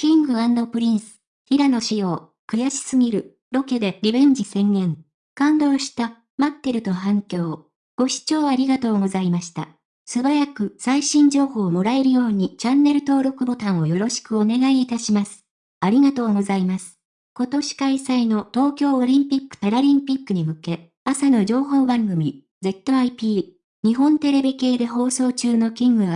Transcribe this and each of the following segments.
キングプリンス、平野紫耀、悔しすぎる、ロケでリベンジ宣言。感動した、待ってると反響。ご視聴ありがとうございました。素早く最新情報をもらえるようにチャンネル登録ボタンをよろしくお願いいたします。ありがとうございます。今年開催の東京オリンピック・パラリンピックに向け、朝の情報番組、ZIP、日本テレビ系で放送中のキング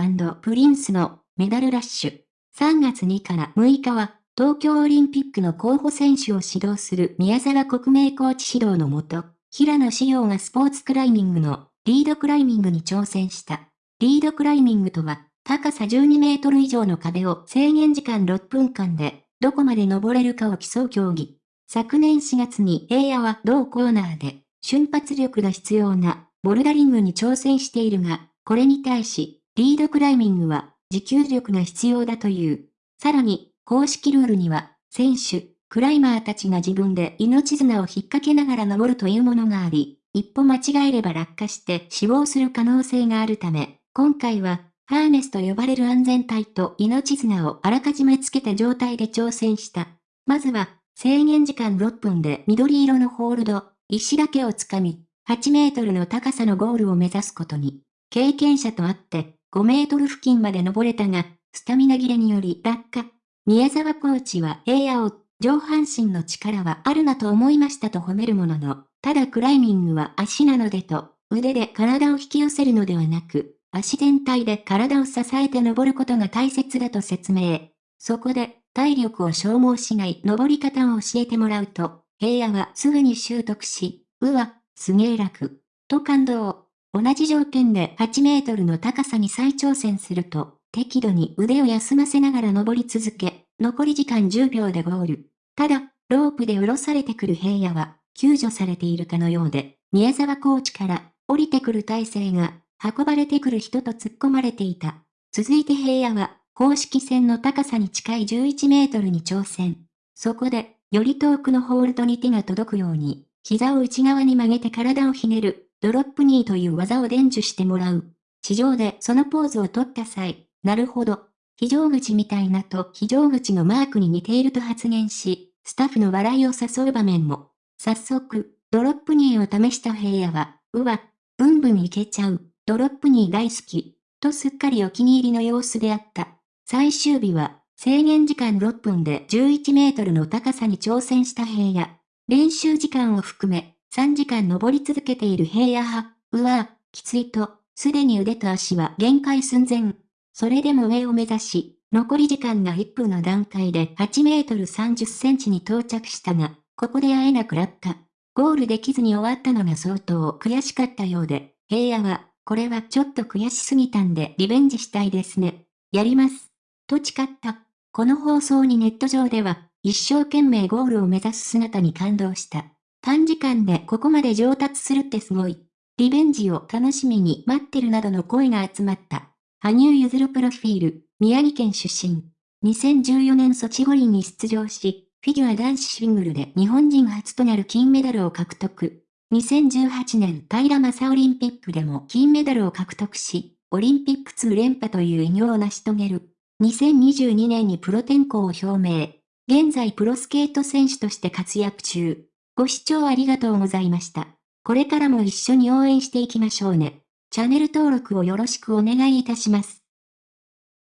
プリンスのメダルラッシュ。3月2から6日は、東京オリンピックの候補選手を指導する宮沢国名コーチ指導のもと、平野志陽がスポーツクライミングのリードクライミングに挑戦した。リードクライミングとは、高さ12メートル以上の壁を制限時間6分間で、どこまで登れるかを競う競技。昨年4月に平野は同コーナーで、瞬発力が必要なボルダリングに挑戦しているが、これに対し、リードクライミングは持久力が必要だという。さらに、公式ルールには、選手、クライマーたちが自分で命綱を引っ掛けながら登るというものがあり、一歩間違えれば落下して死亡する可能性があるため、今回は、ハーネスと呼ばれる安全帯と命綱をあらかじめつけた状態で挑戦した。まずは、制限時間6分で緑色のホールド、石だけをつかみ、8メートルの高さのゴールを目指すことに、経験者とあって、5メートル付近まで登れたが、スタミナ切れにより落下。宮沢コーチは平野を、上半身の力はあるなと思いましたと褒めるものの、ただクライミングは足なのでと、腕で体を引き寄せるのではなく、足全体で体を支えて登ることが大切だと説明。そこで、体力を消耗しない登り方を教えてもらうと、平野はすぐに習得し、うわ、すげえ楽、と感動。同じ条件で8メートルの高さに再挑戦すると、適度に腕を休ませながら登り続け、残り時間10秒でゴール。ただ、ロープで下ろされてくる平野は、救助されているかのようで、宮沢コーチから、降りてくる体勢が、運ばれてくる人と突っ込まれていた。続いて平野は、公式戦の高さに近い11メートルに挑戦。そこで、より遠くのホールドに手が届くように、膝を内側に曲げて体をひねる。ドロップニーという技を伝授してもらう。地上でそのポーズを取った際、なるほど。非常口みたいなと非常口のマークに似ていると発言し、スタッフの笑いを誘う場面も。早速、ドロップニーを試した平野は、うわ、ブンブンいけちゃう、ドロップニー大好き、とすっかりお気に入りの様子であった。最終日は、制限時間6分で11メートルの高さに挑戦した平野。練習時間を含め、3時間登り続けている平野派、うわぁ、きついと、すでに腕と足は限界寸前。それでも上を目指し、残り時間が1分の段階で8メートル30センチに到着したが、ここで会えなくなった。ゴールできずに終わったのが相当悔しかったようで、平野は、これはちょっと悔しすぎたんでリベンジしたいですね。やります。と誓った。この放送にネット上では、一生懸命ゴールを目指す姿に感動した。短時間でここまで上達するってすごい。リベンジを楽しみに待ってるなどの声が集まった。羽生結弦プロフィール、宮城県出身。2014年ソチ五輪に出場し、フィギュア男子シングルで日本人初となる金メダルを獲得。2018年平正オリンピックでも金メダルを獲得し、オリンピック2連覇という偉業を成し遂げる。2022年にプロ転向を表明。現在プロスケート選手として活躍中。ご視聴ありがとうございました。これからも一緒に応援していきましょうね。チャンネル登録をよろしくお願いいたします。